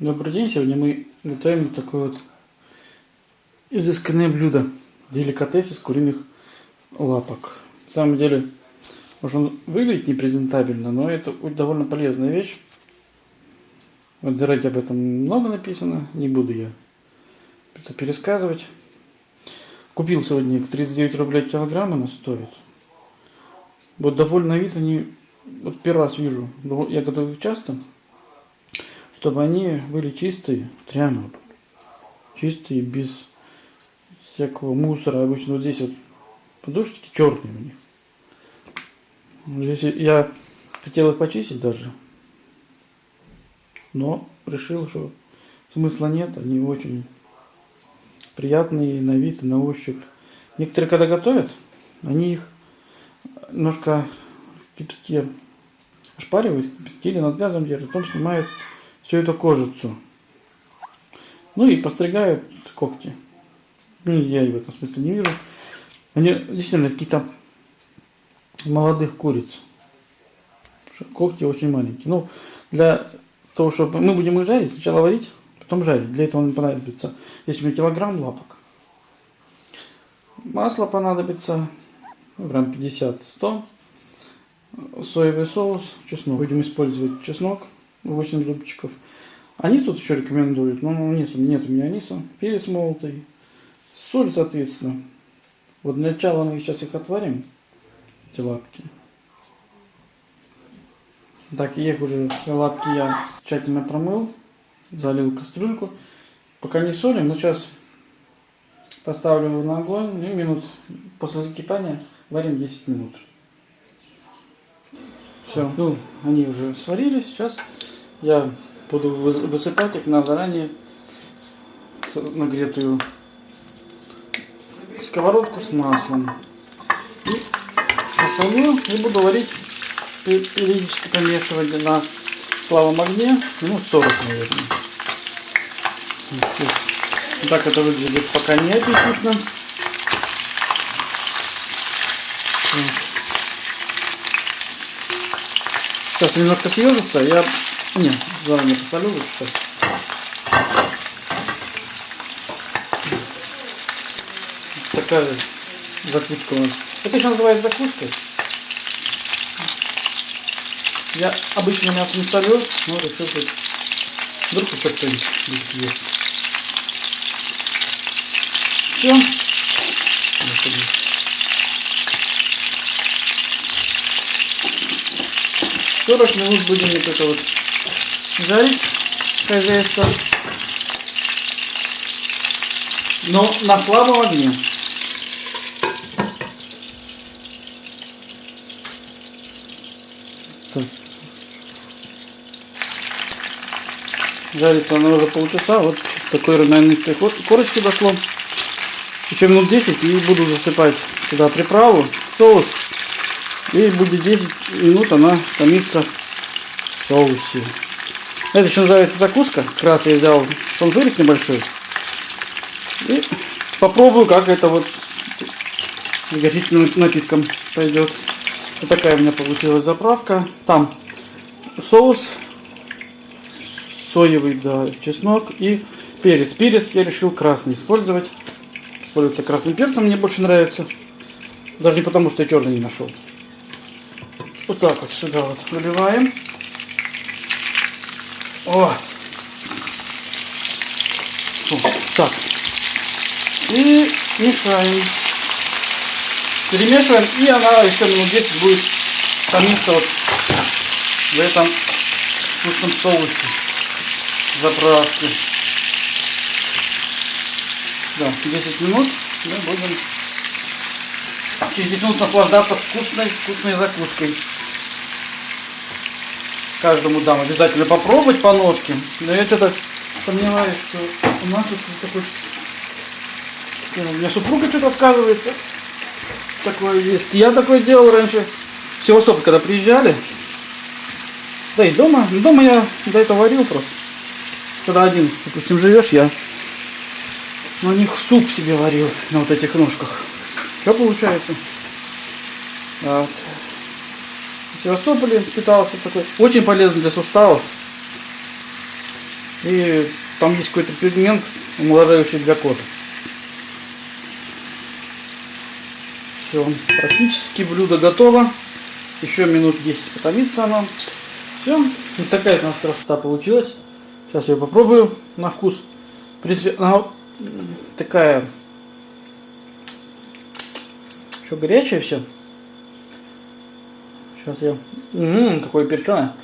Добрый день, сегодня мы готовим такое вот изысканное блюдо. Деликатес из куриных лапок. На самом деле, может он выглядит непрезентабельно, но это довольно полезная вещь. В интернете об этом много написано, не буду я это пересказывать. Купил сегодня 39 рублей килограмм она стоит. Вот довольно вид они, вот первый раз вижу, я готовлю часто, чтобы они были чистые, реально чистые, без всякого мусора. Обычно вот здесь вот подушечки черные у них. Здесь я хотел их почистить даже, но решил, что смысла нет, они очень приятные на вид и на ощупь. Некоторые, когда готовят, они их немножко в кипятке ошпаривают, или над газом держат, потом снимают всю эту кожицу. Ну и постригают когти. Ну, я в этом смысле не вижу. Они действительно какие-то молодых куриц. Когти очень маленькие. Ну, для того, чтобы мы будем их жарить, сначала варить, потом жарить. Для этого нам понадобится, здесь у меня килограмм лапок. Масло понадобится, грамм 50-100. Соевый соус, чеснок. Будем использовать чеснок 8 зубчиков. Анис тут еще рекомендуют, но нет, нет у меня аниса. Перец молотый, соль, соответственно. Вот для начала мы сейчас их отварим, эти лапки. Так, их уже лапки я тщательно промыл, залил кастрюльку. Пока не солим, но сейчас поставлю его на огонь и минут после закипания варим 10 минут. Все, ну, они уже сварились, сейчас я буду высыпать их на заранее нагретую сковородку с маслом. И посолю и буду варить, периодически помешивать на слабом огне, минут 40, наверное. Так это выглядит пока не аппетитно. Сейчас немножко съежится, я нет, заранее посолю лучше. Такая закуска у нас. Это еще называется закуской. Я обычно мясо не солю, но решил тут вдруг еще кто-нибудь есть. Все. 40 минут будем вот это вот жарить хозяйство. Но на слабом огне. Так. Жарится она уже полчаса. Вот такой равномерной корочки дошло. Еще минут 10 и буду засыпать сюда приправу, соус. И будет 10 минут она томится в соусе. Это еще называется закуска. Как раз я взял тонзурик небольшой. И попробую, как это вот с горячительным напитком пойдет. Вот такая у меня получилась заправка. Там соус соевый, да, чеснок и перец. Перец я решил красный использовать. Используется красным перцем, мне больше нравится. Даже не потому, что я черный не нашел. Вот так вот сюда вот выливаем. О! Так. И мешаем. Перемешиваем. И она еще минут 10 будет томиться вот в этом вкусном соусе заправки. Да, 10 минут мы будем через 10 минут наслаждаться вкусной, вкусной закуской каждому дам обязательно попробовать по ножке. Но я что-то сомневаюсь, что у нас тут такой... У меня супруга что-то отказывается. Такое есть. Я такое делал раньше. В Севастополь, когда приезжали. Да и дома. Дома я до этого варил просто. Когда один, допустим, живешь, я на них суп себе варил на вот этих ножках. Что получается? Вот. Севастополе питался такой. Очень полезно для суставов. И там есть какой-то пигмент, омоложающий для кожи. Все, практически блюдо готово. Еще минут 10 потомится оно. Все, вот такая у нас красота получилась. Сейчас я попробую на вкус. В принципе, она такая еще горячее все. Сейчас я... Ммм, такое перченое.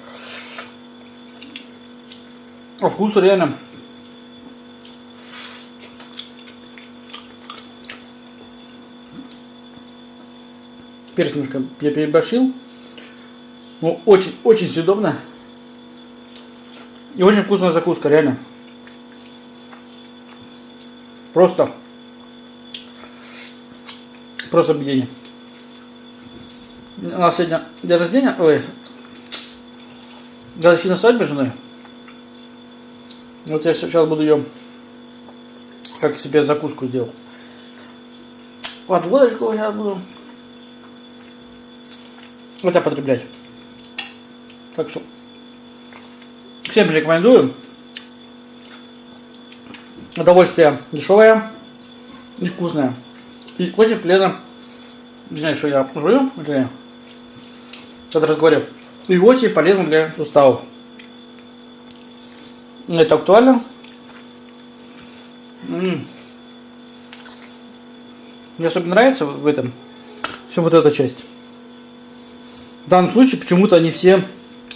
А вкус реально. Перец немножко я переборщил. Ну, очень, очень съедобно. И очень вкусная закуска, реально. Просто. Просто объедение. У нас сегодня день рождения, ой, годовщина свадьбы с женой. Вот я сейчас буду ее, как себе закуску сделал. Вот водочку сейчас буду это потреблять. Так что всем рекомендую. Удовольствие дешевое и вкусное. И очень полезно. Не знаю, что я жую, или когда разговариваю. И очень полезно для суставов. Это актуально. Мне особенно нравится в этом все вот эта часть. В данном случае почему-то они все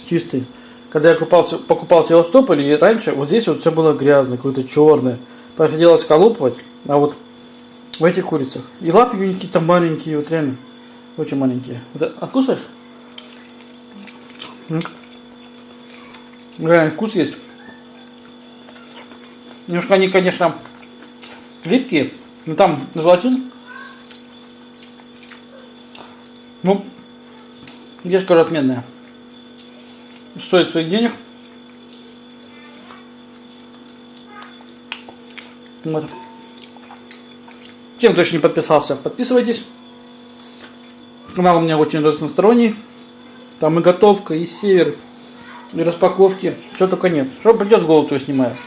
чистые. Когда я купался, покупал в Севастополе, и раньше вот здесь вот все было грязное, какое-то черное. Приходилось колупывать, а вот в этих курицах. И лапки какие-то маленькие, вот реально. Очень маленькие. Вот? М. Реально вкус есть. Немножко они, конечно, липкие, но там желатин. Ну, Дешка отменная. Стоит своих денег. Вот. Тем, кто еще не подписался, подписывайтесь. Канал у меня очень разносторонний. Там и готовка, и север, и распаковки. Чего только нет. Что придет голову, то снимаю.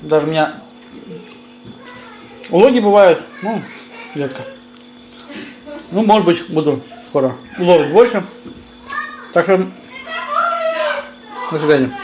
Даже у меня улоги бывают, ну, редко. Ну, может быть, буду скоро уложить больше. Так что, до свидания.